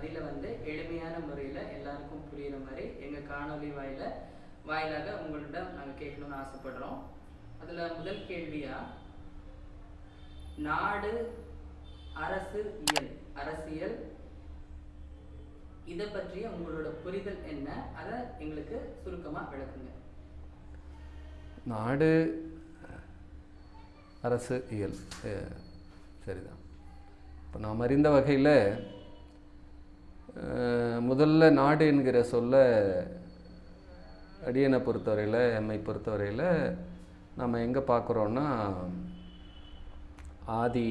பதிலை வந்து எளிமையான முறையில் எல்லாருக்கும் புரியுற மாதிரி எங்கள் காணொளி வாயில வாயிலாக உங்களிடம் நாங்கள் கேட்கணும்னு ஆசைப்படுறோம். அதில் முதல் கேள்வியாக நாடு அரசு இயல். அரசியல். இதை பற்றிய உங்களோட புரிதல் என்ன? அதை எங்களுக்கு சுருக்கமாக விளக்குங்க. நாடு அரசு இயல். அஹ், சரிதான். இப்போ நாம் அறிந்த வகையில் முதல்ல நாடு என்கிற சொல்ல அடியனை பொறுத்தவரையில் எம்மை பொறுத்தவரையில் நம்ம எங்கே பார்க்குறோன்னா ஆதி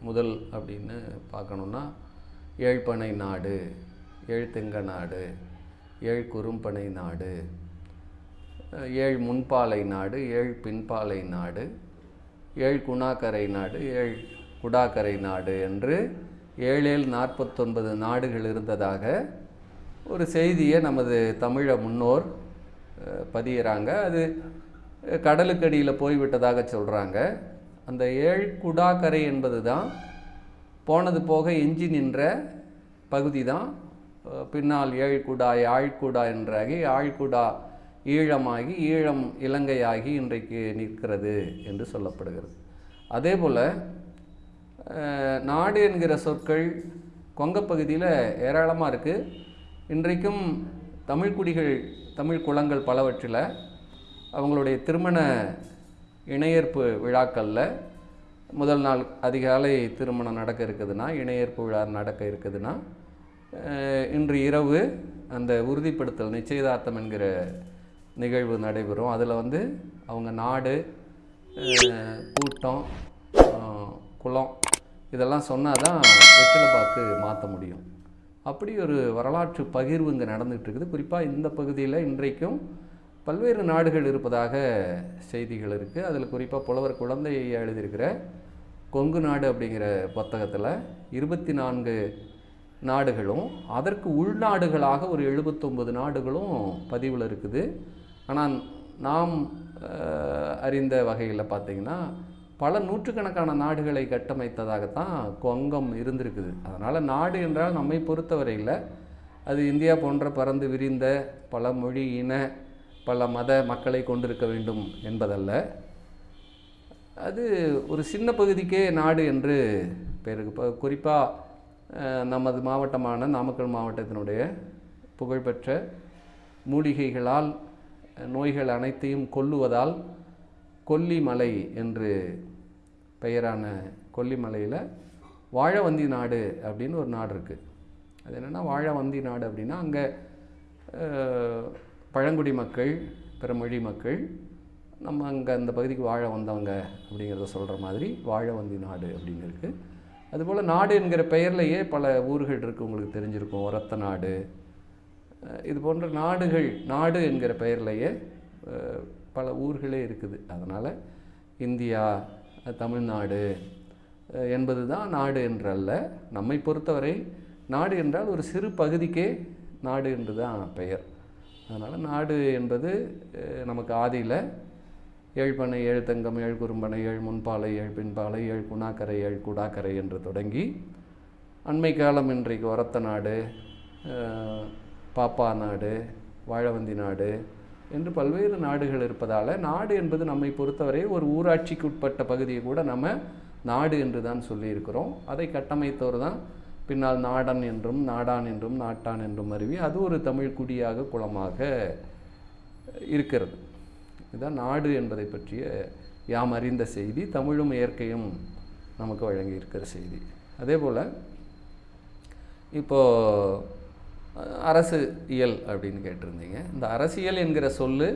முதல் அப்படின்னு பார்க்கணுன்னா ஏழ்பனை நாடு ஏழ்தெங்க நாடு ஏழ் குறும்பனை நாடு ஏழ் முன்பாலை நாடு ஏழ் பின்பாலை நாடு ஏழ் குணாக்கரை நாடு ஏழ் குடாக்கரை நாடு என்று ஏழேழ் நாற்பத்தொன்பது நாடுகள் இருந்ததாக ஒரு செய்தியை நமது தமிழ முன்னோர் பதியிறாங்க. அது கடலுக்கடியில் போய்விட்டதாக சொல்கிறாங்க அந்த ஏழ் குடாக்கரை என்பது தான் போனது போக எஞ்சி நின்ற பகுதி தான் பின்னால் ஏழ்குடா ஆழ்குடா என்றாகி ஆழ்குடா ஈழமாகி ஈழம் இலங்கையாகி இன்றைக்கு நிற்கிறது என்று சொல்லப்படுகிறது. அதே போல் நாடு என்கிற சொற்கள் கொங்கப் பகுதியில் ஏராளமாக இருக்குது இன்றைக்கும் தமிழ் குடிகள் தமிழ் குளங்கள் பலவற்றில் அவங்களுடைய திருமண இணையேற்பு விழாக்களில் முதல் நாள் அதிகாலை திருமணம் நடக்க இருக்குதுன்னா இணையேற்பு விழா நடக்க இருக்குதுன்னா இன்று இரவு அந்த உறுதிப்படுத்தல் நிச்சயதார்த்தம் என்கிற நிகழ்வு நடைபெறும். அதில் வந்து அவங்க நாடு கூட்டம் குளம் இதெல்லாம் சொன்னால் தான் வெற்றிலை பாக்கு மாற்ற முடியும். அப்படி ஒரு வரலாற்று பகிர்வு இங்கே நடந்துகிட்டு இருக்குது குறிப்பாக இந்த பகுதியில் இன்றைக்கும் பல்வேறு நாடுகள் இருப்பதாக செய்திகள் இருக்குது அதில் குறிப்பாக புலவர் குழந்தை எழுதியிருக்கிற கொங்கு நாடு அப்படிங்கிற புத்தகத்தில் இருபத்தி நான்கு நாடுகளும் அதற்கு உள்நாடுகளாக ஒரு எழுபத்தொம்பது நாடுகளும் பதிவில் இருக்குது. ஆனால் நாம் அறிந்த வகையில் பார்த்தீங்கன்னா பல நூற்றுக்கணக்கான நாடுகளை கட்டமைத்ததாகத்தான் கொங்கம் இருந்திருக்குது. அதனால் நாடு என்றால் நம்மை பொறுத்தவரையில் அது இந்தியா போன்ற பறந்து விரிந்த பல மொழி இன பல மத மக்களை கொண்டிருக்க வேண்டும் என்பதல்ல. அது ஒரு சின்ன பகுதிக்கே நாடு என்று பேருக்கு இப்போ குறிப்பாக நமது மாவட்டமான நாமக்கல் மாவட்டத்தினுடைய புகழ்பெற்ற மூலிகைகளால் நோய்கள் அனைத்தையும் கொல்லுவதால் கொல்லிமலை என்று பெயரான கொல்லிமலையில் வாழவந்தி நாடு அப்படின்னு ஒரு நாடு இருக்குது அது என்னென்னா வாழவந்தி நாடு அப்படின்னா அங்கே பழங்குடி மக்கள் பிற மொழி மக்கள் நம்ம அங்கே அந்த பகுதிக்கு வாழ வந்தவங்க அப்படிங்கிறத சொல்கிற மாதிரி வாழவந்தி நாடு அப்படின்னு இருக்குது அதுபோல் நாடு என்கிற பெயர்லேயே பல ஊர்கள் இருக்குது உங்களுக்கு தெரிஞ்சிருக்கும். ஒரத்த நாடு இது போன்ற நாடுகள் நாடு என்கிற பெயர்லேயே பல ஊர்களே இருக்குது. அதனால் இந்தியா தமிழ்நாடு என்பது தான் நாடு என்றல்ல. நம்மை பொறுத்தவரை நாடு என்றால் ஒரு சிறு பகுதிக்கே நாடு என்று தான் பெயர். அதனால் நாடு என்பது நமக்கு ஆதியில் ஏழ்பனை ஏழு தங்கம் ஏழு குறும்பனை ஏழு முன்பாலை ஏழு பின்பாலை ஏழு குணாக்கரை ஏழு குடாக்கரை என்று தொடங்கி அண்மை காலம் இன்றைக்கு ஒரத்த நாடு பாப்பா நாடு வாழவந்தி நாடு என்று பல்வேறு நாடுகள் இருப்பதால் நாடு என்பது நம்மை பொறுத்தவரை ஒரு ஊராட்சிக்கு உட்பட்ட பகுதியை கூட நம்ம நாடு என்று தான் சொல்லியிருக்கிறோம். அதை கட்டமைத்தவர் தான் பின்னால் நாடன் என்றும் நாடான் என்றும் நாட்டான் என்றும் அருவி. அது ஒரு தமிழ் குடியாக குலமாக இருக்கிறது. இதுதான் நாடு என்பதை பற்றிய யாம் அறிந்த செய்தி. தமிழும் இயற்கையும் நமக்கு வழங்கி இருக்கிற செய்தி. அதே போல் இப்போது அரசு இயல் அப்படின்னு கேட்டிருந்தீங்க. இந்த அரசியல் என்கிற சொல்லு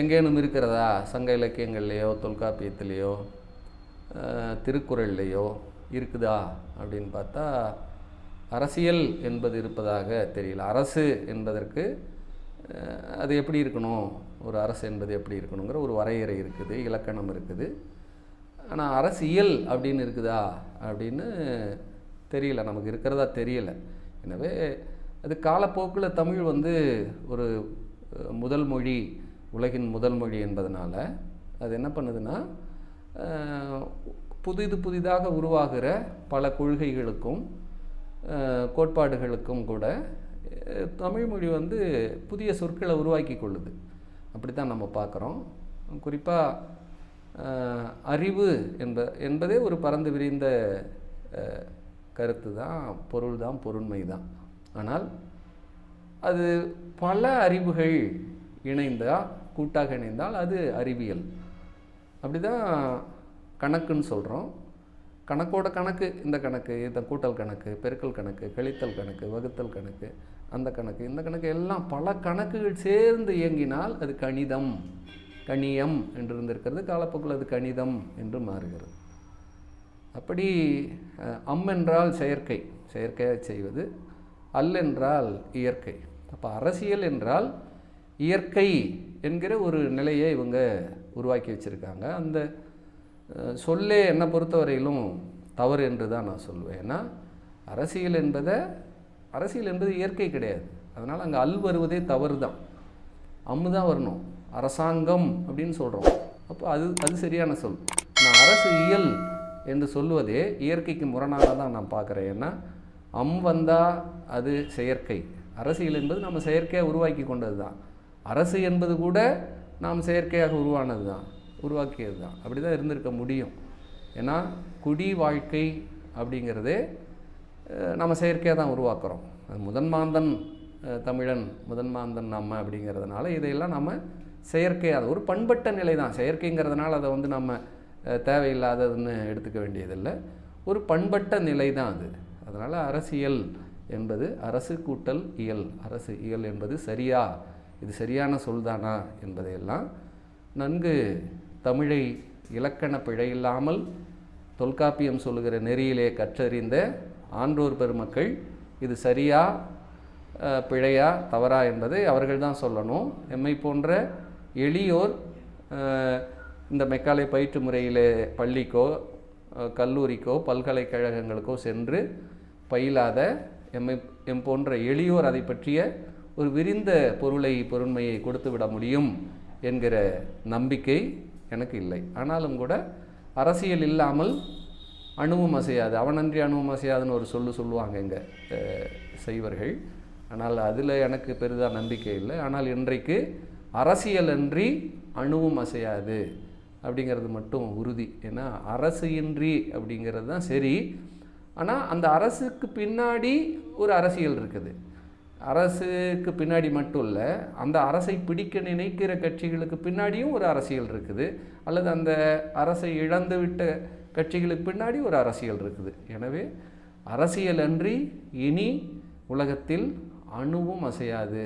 எங்கேனும் இருக்கிறதா? சங்க இலக்கியங்கள்லேயோ தொல்காப்பியத்திலேயோ திருக்குறள்லேயோ இருக்குதா? அப்படின்னு பார்த்தா அரசியல் என்பது இருப்பதாக தெரியல. அரசு என்பதற்கு அது எப்படி இருக்கணும்? ஒரு அரசு என்பது எப்படி இருக்கணுங்கிற ஒரு வரையறை இருக்குது இலக்கணம் இருக்குது. ஆனால் அரசியல் அப்படின்னு இருக்குதா? அப்படின்னு தெரியல. நமக்கு இருக்கிறதா தெரியல. எனவே அது காலப்போக்கில் தமிழ் வந்து ஒரு முதல் மொழி உலகின் முதல் மொழி என்பதனால் அது என்ன பண்ணுதுன்னா புதிது புதிதாக உருவாகிற பல கொள்கைகளுக்கும் கோட்பாடுகளுக்கும் கூட தமிழ்மொழி தமிழ் மொழி வந்து புதிய சொற்களை உருவாக்கி கொள்ளுது. அப்படி தான் நம்ம பார்க்குறோம். குறிப்பாக அறிவு என்ப என்பதே ஒரு பறந்து விரிந்த கருத்து தான் பொருள் தான் பொருண்மை தான் ஆனால் அது பல அறிவுகள் இணைந்தால் கூட்டாக இணைந்தால் அது அறிவியல். அப்படிதான் கணக்குன்னு சொல்கிறோம் கணக்கோட கணக்கு இந்த கணக்கு இந்த கூட்டல் கணக்கு பெருக்கல் கணக்கு கழித்தல் கணக்கு வகுத்தல் கணக்கு அந்த கணக்கு இந்த கணக்கு எல்லாம் பல கணக்குகள் சேர்ந்து இயங்கினால் அது கணிதம். கணியம் என்று இருந்திருக்கிறது காலப்போக்கில் அது கணிதம் என்று மாறுகிறது. அப்படி அம் என்றால் செயற்கை. செயற்கையாக செய்வது அல் என்றால் இயற்கை. அப்போ அரசியல் என்றால் இயற்கை என்கிற ஒரு நிலையை இவங்க உருவாக்கி வச்சுருக்காங்க. அந்த சொல்லே என்னை பொறுத்தவரையிலும் தவறு என்று தான் நான் சொல்லுவேன். ஏன்னா அரசியல் என்பதை அரசியல் என்பது இயற்கை கிடையாது. அதனால் அங்கே அல் வருவதே தவறு தான். அம்மு தான் வரணும். அரசாங்கம் அப்படின்னு சொல்கிறோம் அப்போ அது அது சரியான சொல். நான் அரசு இயல் என்று சொல்லுவதே இயற்கைக்கு முரணாக தான் நான் பார்க்குறேன். ஏன்னா அம் வந்தால் அது செயற்கை. அரசியல் என்பது நம்ம செயற்கையாக உருவாக்கி கொண்டது தான் அரசு என்பது கூட நாம் செயற்கையாக உருவானது தான் உருவாக்கியது தான் அப்படி தான் இருந்திருக்க முடியும். ஏன்னா குடி வாழ்க்கை அப்படிங்கிறதே நம்ம செயற்கையாக தான் உருவாக்குறோம். அது முதன்மாந்தன் தமிழன் முதன்மாந்தன் நம்ம அப்படிங்கிறதுனால இதையெல்லாம் நம்ம செயற்கையாக ஒரு பண்பட்ட நிலை தான் செயற்கைங்கிறதுனால அதை வந்து நம்ம தேவையில்லாததுன்னு எடுத்துக்க வேண்டியதில்லை. ஒரு பண்பட்ட நிலை தான் அது. அதனால் அரசியல் என்பது அரசு கூட்டல் இயல். அரசு இயல் என்பது சரியா? இது சரியான சொல்தானா என்பதையெல்லாம் நன்கு தமிழை இலக்கண பிழையில்லாமல் தொல்காப்பியம் சொல்லுகிற நெறியிலே கற்றறிந்த ஆன்றோர் பெருமக்கள் இது சரியா பிழையா தவறா என்பதை அவர்கள் தான் சொல்லணும். எம்மை போன்ற எளியோர் இந்த மெக்காலை பயிற்று முறையிலே பள்ளிக்கோ கல்லூரிக்கோ பல்கலைக்கழகங்களுக்கோ சென்று பயிலாத எம்மை எம் போன்ற எளியோர் அதை பற்றிய ஒரு விரிந்த பொருளை பொருண்மையை கொடுத்து விட முடியும் என்கிற நம்பிக்கை எனக்கு இல்லை. ஆனாலும் கூட அரசியல் இல்லாமல் அணுவும் அசையாது. அவனன்றி அணுவும் அசையாதுன்னு ஒரு சொல்லு சொல்லுவாங்க இங்கே செய்வர்கள் ஆனால் அதில் எனக்கு பெரிதாக நம்பிக்கை இல்லை. ஆனால் இன்றைக்கு அரசியல் அன்றி அணுவும் அசையாது அப்படிங்கிறது மட்டும் உறுதி. ஏன்னா அரசு இன்றி அப்படிங்கிறது தான் சரி. ஆனால் அந்த அரசுக்கு பின்னாடி ஒரு அரசியல் இருக்குது. அரசுக்கு பின்னாடி மட்டும் இல்லை அந்த அரசை பிடிக்க நினைக்கிற கட்சிகளுக்கு பின்னாடியும் ஒரு அரசியல் இருக்குது. அல்லது அந்த அரசை இழந்து விட்ட கட்சிகளுக்கு பின்னாடி ஒரு அரசியல் இருக்குது. எனவே அரசியல் அன்றி இனி உலகத்தில் அணுவும் அசையாது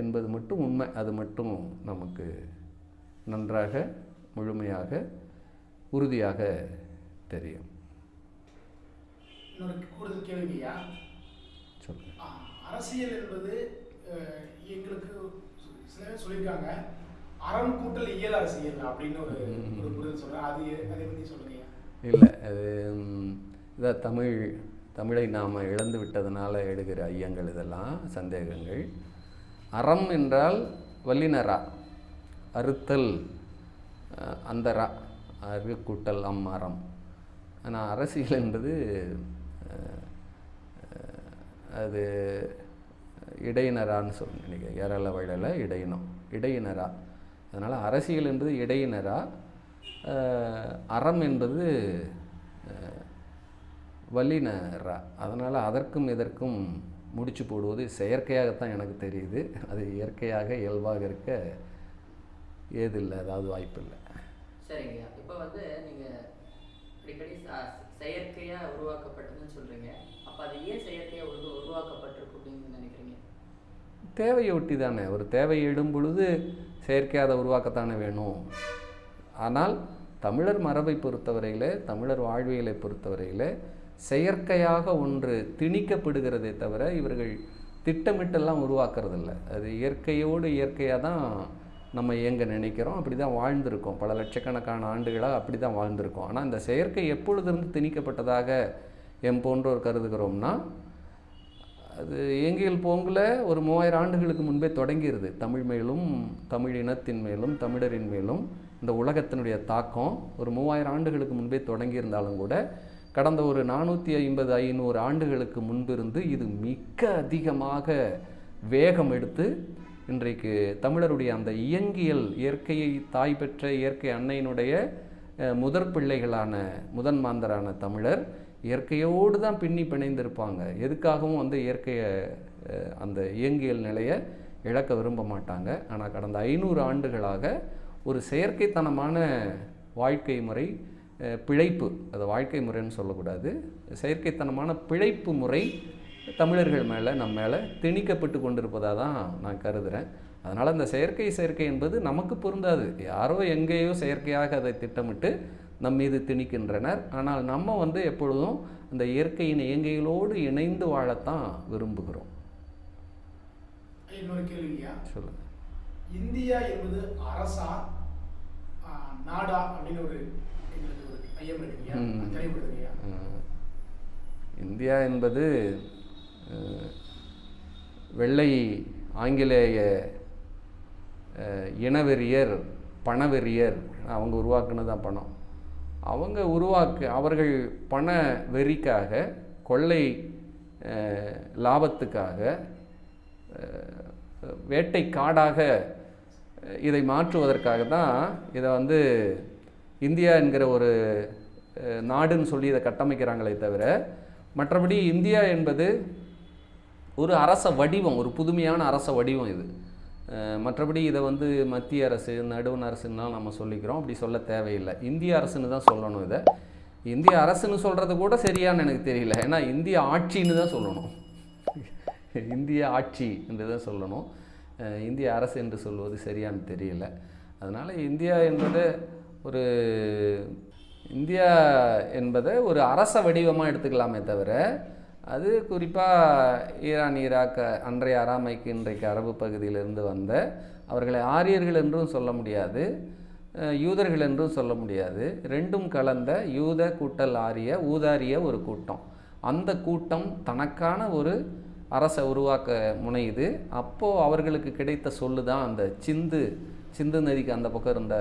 என்பது மட்டும் உண்மை. அது மட்டும் நமக்கு நன்றாக முழுமையாக உறுதியாக தெரியும். இன்னொரு கூடுதல் கேள்வியா அரசியல் என்பது எங்களுக்கு சில சொல்லியிருக்காங்க. அறம் கூட்டல் இயல் அரசியல் அப்படின்னு ஒரு ஒரு புரிதல் சொல்றேன் அது அதை பத்தி சொல்லுங்க இல்லை அது ம், இதான் தமிழ் தமிழை நாம் இழந்து விட்டதுனால எடுக்கிற ஐயங்கள் இதெல்லாம் சந்தேகங்கள். அறம் என்றால் வல்லினரா அறுத்தல் அஹ், அந்த ரா அரு கூட்டல் அம் அறம். ஆனால் அரசியல் என்பது அது இடையினரான்னு சொல்லி நினைக்கிறேன். ஏரள வயலில் இடையினம். இடையினரா. அதனால் அரசியல் என்பது இடையினரா. அறம் என்பது வல்லினரா. அதனால் அதற்கும் இதற்கும் முடிச்சு போடுவது செயற்கையாகத்தான் எனக்கு தெரியுது. அது இயற்கையாக இயல்பாக இருக்க ஏதில்லை அதாவது வாய்ப்பில்லை. சரிங்க இப்போ வந்து நீங்கள் அடிக்கடி செயற்கையாக உருவாக்கப்பட்டதுன்னு சொல்கிறீங்க அப்போ அது ஏன் செயற்கையாக உரு உருவாக்கப்பட்டிருக்கு அப்படின்னு நினைக்கிறீங்க? தேவையை ஒட்டி தானே. ஒரு தேவை எழும் பொழுது செயற்கையாக அதை உருவாக்கத்தானே வேணும். ஆனால் தமிழர் மரபை பொறுத்தவரையில் தமிழர் வாழ்வியலை பொறுத்தவரையில் செயற்கையாக ஒன்று திணிக்கப்படுகிறதே தவிர இவர்கள் திட்டமிட்டெல்லாம் உருவாக்குறதில்ல. அது இயற்கையோடு இயற்கையாக தான் நம்ம இயங்க நினைக்கிறோம் அப்படி தான் வாழ்ந்திருக்கோம். பல லட்சக்கணக்கான ஆண்டுகளாக அப்படி தான் வாழ்ந்திருக்கோம். ஆனால் இந்த செயற்கை எப்பொழுதிருந்து திணிக்கப்பட்டதாக எம் போன்றோர் கருதுகிறோம்னா அது இயங்கியல் போங்கில் ஒரு மூவாயிரம் ஆண்டுகளுக்கு முன்பே தொடங்கிடுது தமிழ் மேலும் தமிழ் இனத்தின் மேலும் தமிழரின் மேலும் இந்த உலகத்தினுடைய தாக்கம் ஒரு மூவாயிரம் ஆண்டுகளுக்கு முன்பே தொடங்கியிருந்தாலும் கூட கடந்த ஒரு நானூற்றி ஐம்பது ஐநூறு ஆண்டுகளுக்கு முன்பிருந்து இது மிக அதிகமாக வேகம் எடுத்து இன்றைக்கு தமிழருடைய அந்த இயங்கியல் இயற்கையை தாய் பெற்ற இயற்கை அன்னையினுடைய முதற் பிள்ளைகளான முதன் மாந்தரான தமிழர் இயற்கையோடு தான் பின்னி பிணைந்திருப்பாங்க. எதுக்காகவும் வந்து இயற்கையை அந்த இயங்கியல் நிலையை இழக்க விரும்ப மாட்டாங்க. ஆனால் கடந்த ஐநூறு ஆண்டுகளாக ஒரு செயற்கைத்தனமான வாழ்க்கை முறை பிழைப்பு அது வாழ்க்கை முறைன்னு சொல்லக்கூடாது. செயற்கைத்தனமான பிழைப்பு முறை தமிழர்கள் மேலே நம்ம மேலே திணிக்கப்பட்டு கொண்டிருப்பதாக தான் நான் கருதுகிறேன் அதனால் அந்த செயற்கை செயற்கை என்பது நமக்கு பொருந்தாது. யாரோ எங்கேயோ செயற்கையாக அதை திட்டமிட்டு நம் மீது திணிக்கின்றனர். ஆனால் நம்ம வந்து எப்பொழுதும் அந்த இயற்கையின் இயற்கைகளோடு இணைந்து வாழத்தான் விரும்புகிறோம். இன்னொரு சொல்லுங்கள் இந்தியா என்பது அரசா நாடா அப்படின்னு ஒரு ஐயம் இந்தியா என்பது வெள்ளை ஆங்கிலேய இனவெறியர் பணவெறியர் அவங்க உருவாக்குனது தான் பணம். அவங்க உருவாக்கு அவர்கள் பண வெறிக்காக கொள்ளை லாபத்துக்காக வேட்டை காடாக இதை மாற்றுவதற்காக தான் இதை வந்து இந்தியா என்கிற ஒரு நாடுன்னு சொல்லி இதை கட்டமைக்கிறாங்களே தவிர மற்றபடி இந்தியா என்பது ஒரு அரச வடிவம் ஒரு புதுமையான அரச வடிவம் இது. மற்றபடி இதை வந்து மத்திய அரசு நடுவண் அரசுன்னா நம்ம சொல்லிக்கிறோம். அப்படி சொல்ல தேவையில்லை. இந்திய அரசுன்னு தான் சொல்லணும் இதை. இந்திய அரசுன்னு சொல்கிறது கூட சரியான்னு எனக்கு தெரியல. ஏன்னா இந்திய ஆட்சின்னு தான் சொல்லணும். இந்திய ஆட்சி என்று தான் சொல்லணும். இந்திய அரசு என்று சொல்வது சரியான்னு தெரியல. அதனால் இந்தியா என்பது ஒரு இந்தியா என்பதை ஒரு அரச வடிவமாக எடுத்துக்கலாமே தவிர அது குறிப்பாக ஈரான் ஈராக் அன்றைய அராமைக்கு இன்றைக்கு அரபு பகுதியிலிருந்து வந்த அவர்களை ஆரியர்கள் என்றும் சொல்ல முடியாது யூதர்கள் என்றும் சொல்ல முடியாது. ரெண்டும் கலந்த யூத கூட்டல் ஆரிய ஊதாரிய ஒரு கூட்டம். அந்த கூட்டம் தனக்கான ஒரு அரசை உருவாக்க முனையுது. அப்போது அவர்களுக்கு கிடைத்த சொல்லு தான் அந்த சிந்து சிந்து நதிக்கு அந்த பக்கம் இருந்த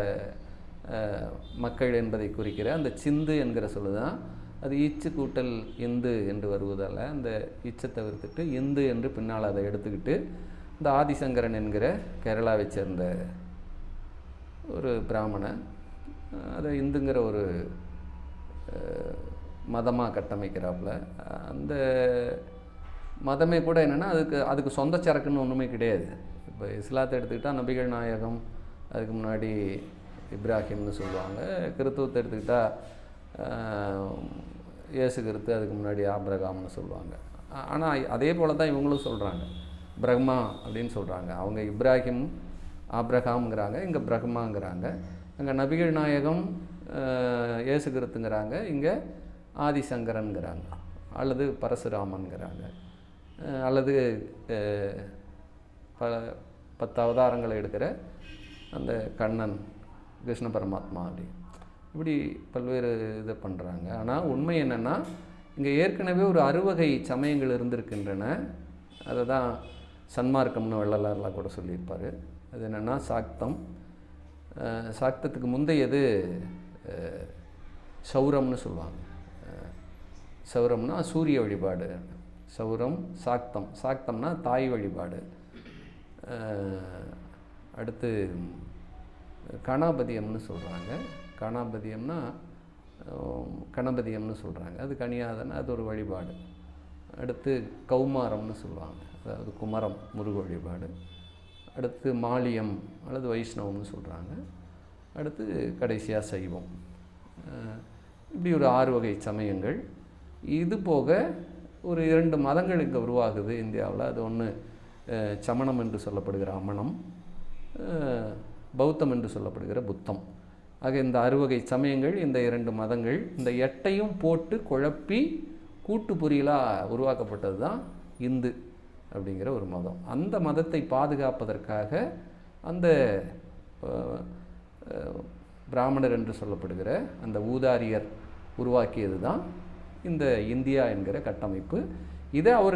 மக்கள் என்பதை குறிக்கிற அந்த சிந்து என்கிற சொல்லு தான் அது ஈச்சு கூட்டல் இந்து என்று வருவதால் அந்த இச்சை தவிர்த்துட்டு இந்து என்று பின்னால் அதை எடுத்துக்கிட்டு இந்த ஆதிசங்கரன் என்கிற கேரளாவை சேர்ந்த ஒரு பிராமணன் அதை இந்துங்கிற ஒரு மதமாக கட்டமைக்கிறாப்புல. அந்த மதமே கூட என்னென்னா அதுக்கு அதுக்கு சொந்த சரக்குன்னு ஒன்றுமே கிடையாது. இப்போ இஸ்லாத்தை எடுத்துக்கிட்டால் நபிகள் நாயகம் அதுக்கு முன்னாடி இப்ராஹிம்னு சொல்லுவாங்க. கிறித்துவத்தை எடுத்துக்கிட்டால் இயேசு கிறித்து அதுக்கு முன்னாடி ஆபிரகாம்னு சொல்லுவாங்க. ஆனால் அதே போல் தான் இவங்களும் சொல்கிறாங்க பிரம்மா அப்படின்னு சொல்கிறாங்க அவங்க இப்ராஹிம் ஆப்ரஹாம்ங்கிறாங்க இங்கே பிரம்மாங்கிறாங்க. அங்கே நபிகள் நாயகம் இயேசு கிறித்துங்கிறாங்க இங்கே ஆதிசங்கரன்கிறாங்க அல்லது பரசுராமன்கிறாங்க அல்லது பல பத்து அவதாரங்களை எடுக்கிற அந்த கண்ணன் கிருஷ்ண பரமாத்மா அப்படின்னு இப்படி பல்வேறு இதை பண்ணுறாங்க ஆனால் உண்மை என்னென்னா இங்கே ஏற்கனவே ஒரு அறுவகை சமயங்கள் இருந்திருக்கின்றன. அதை தான் சன்மார்க்கம்னு வள்ளலாரெலாம் கூட சொல்லியிருப்பார். அது என்னென்னா சாக்தம். சாக்தத்துக்கு முந்தையது சௌரம்னு சொல்லுவாங்க. சௌரம்னா சூரிய வழிபாடு. சௌரம் சாக்தம். சாக்தம்னா தாய் வழிபாடு. அடுத்து கணாபதியம்னு சொல்கிறாங்க கணாபதியம்னா கணபதியம்னு சொல்கிறாங்க அது கனியாதன அது ஒரு வழிபாடு. அடுத்து கௌமாரம்னு சொல்லுவாங்க. அதாவது குமரம் முருக வழிபாடு. அடுத்து மாலியம் அல்லது வைஷ்ணவம்னு சொல்கிறாங்க அடுத்து கடைசியாக சைவம். இப்படி ஒரு ஆறு வகை சமயங்கள். இது போக ஒரு இரண்டு மதங்கள் இங்கே உருவாகுது இந்தியாவில். அது ஒன்று சமணம் என்று சொல்லப்படுகிற அமணம் பௌத்தம் என்று சொல்லப்படுகிற புத்தம். ஆக இந்த அறுவகை சமயங்கள் இந்த இரண்டு மதங்கள் இந்த எட்டையும் போட்டு குழப்பி கூட்டு பொரியலாக உருவாக்கப்பட்டது தான் இந்து அப்படிங்கிற ஒரு மதம். அந்த மதத்தை பாதுகாப்பதற்காக அந்த பிராமணர் என்று சொல்லப்படுகிற அந்த ஊதாரியர் உருவாக்கியது தான் இந்த இந்தியா என்கிற கட்டமைப்பு. இதை அவர்